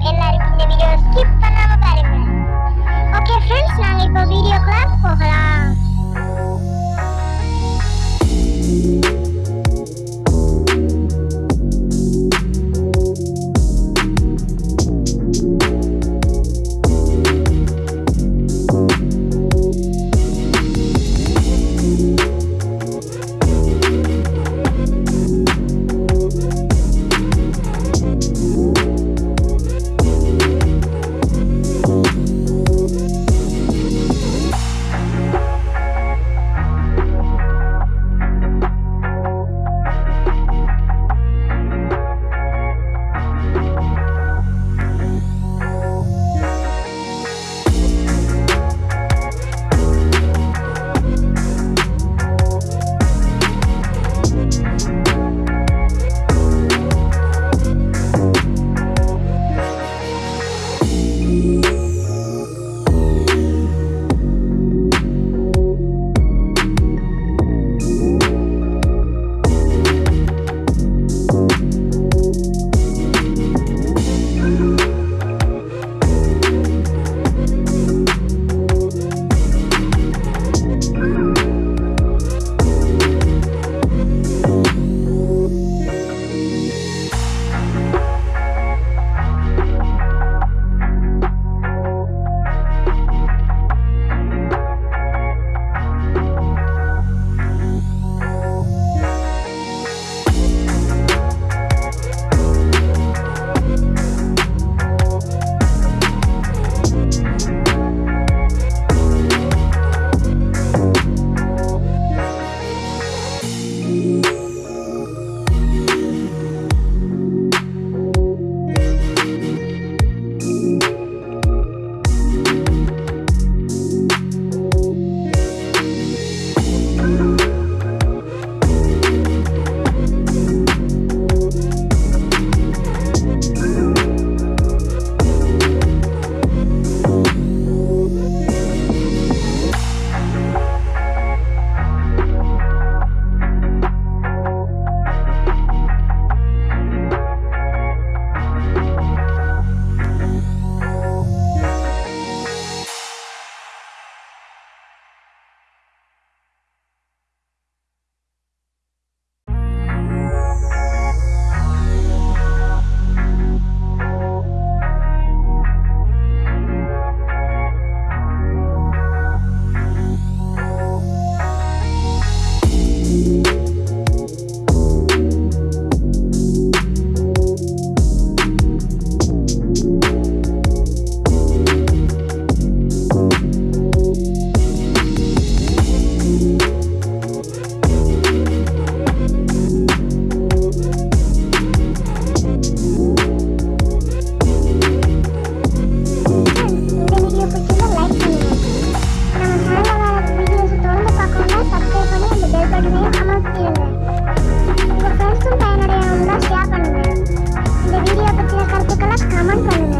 എല്ലാവർക്കും എന്റെ വീഡിയോസ് なんかの